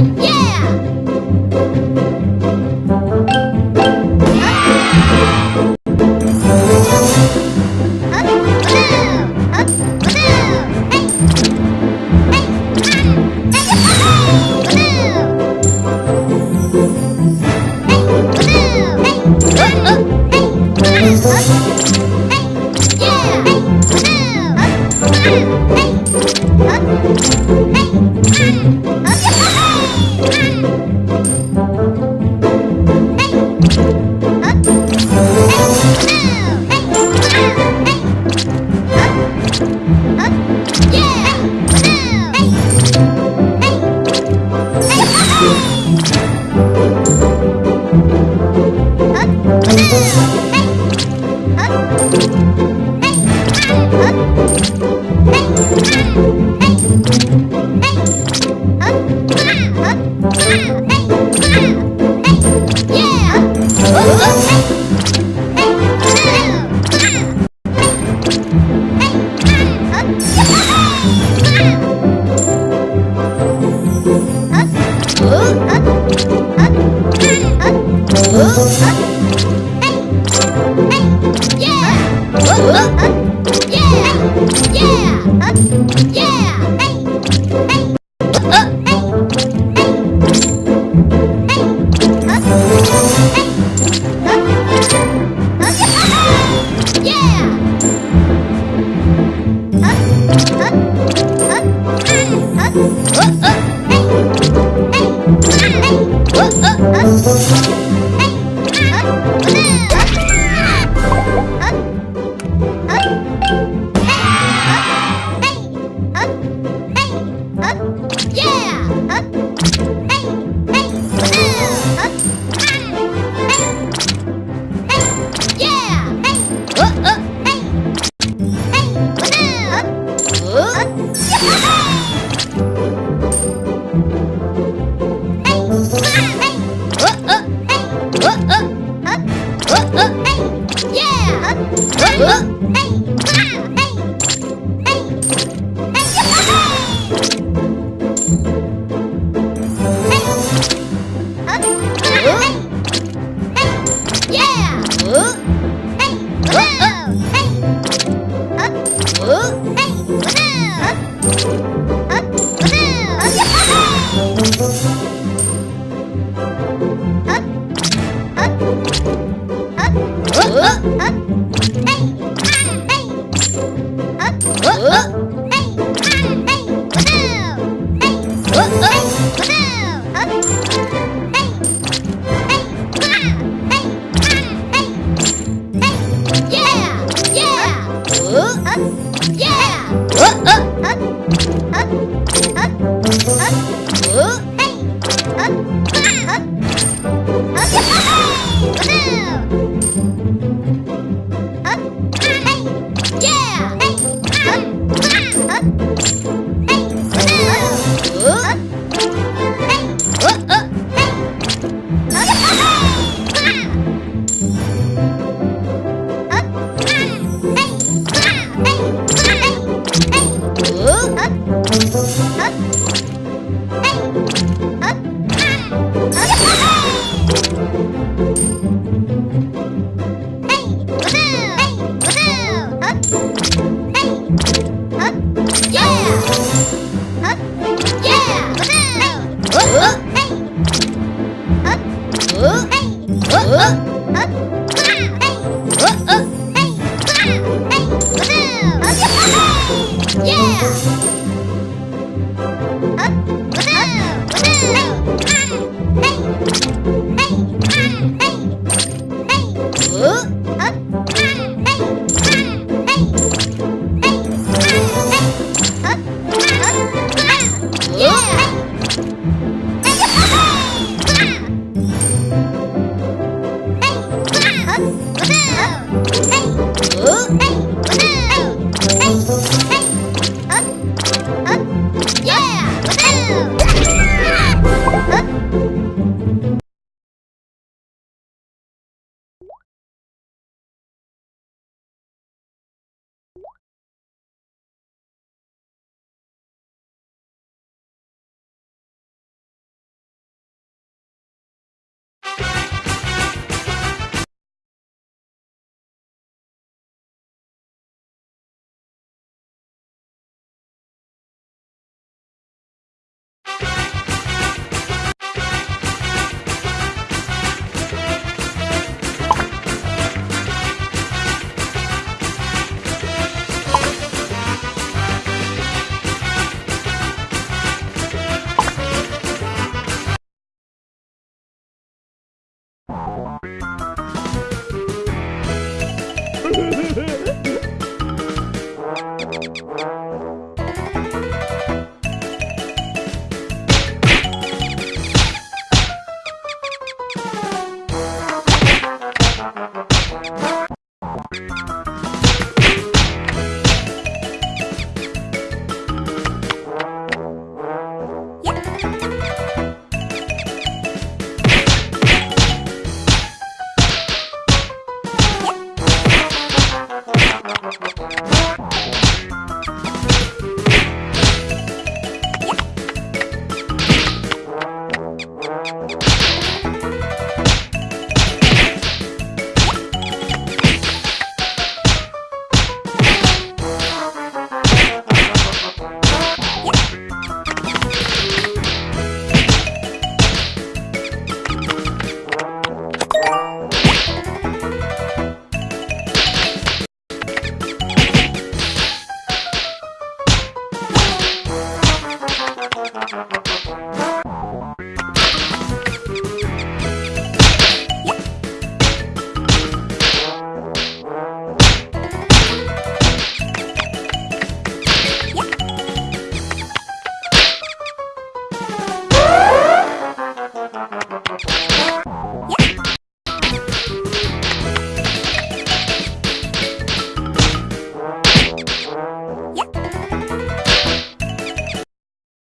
Yeah! Música